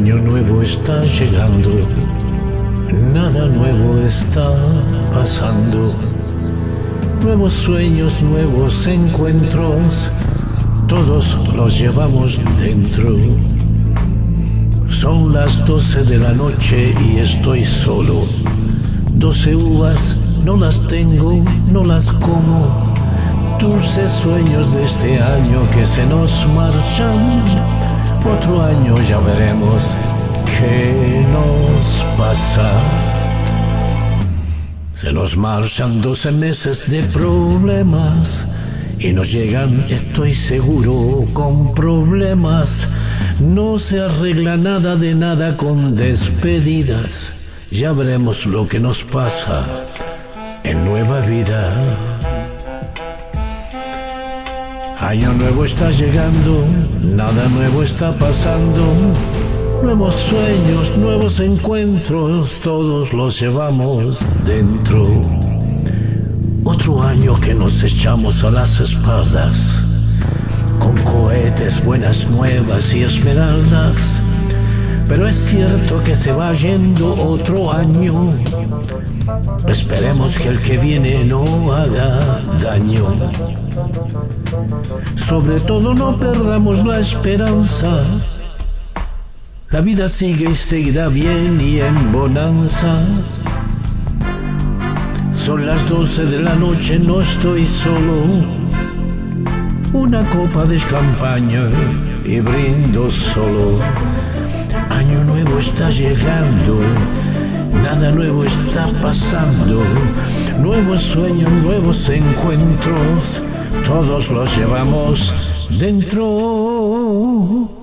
nuevo está llegando, nada nuevo está pasando. Nuevos sueños, nuevos encuentros, todos los llevamos dentro. Son las doce de la noche y estoy solo. Doce uvas, no las tengo, no las como. Dulces sueños de este año que se nos marchan. Otro año ya veremos qué nos pasa. Se nos marchan doce meses de problemas y nos llegan, estoy seguro, con problemas. No se arregla nada de nada con despedidas. Ya veremos lo que nos pasa en nueva vida. Año nuevo está llegando, nada nuevo está pasando. Nuevos sueños, nuevos encuentros, todos los llevamos dentro. Otro año que nos echamos a las espaldas, con cohetes, buenas nuevas y esmeraldas. Pero es cierto que se va yendo otro año. Esperemos que el que viene no Sobre todo no perdamos la esperanza. La vida sigue y seguirá bien y en bonanza. Son las doce de la noche, no estoy solo. Una copa de champaña y brindo solo. Año nuevo está llegando, nada nuevo está pasando. Nuevos sueños, nuevos encuentros, todos los llevamos dentro.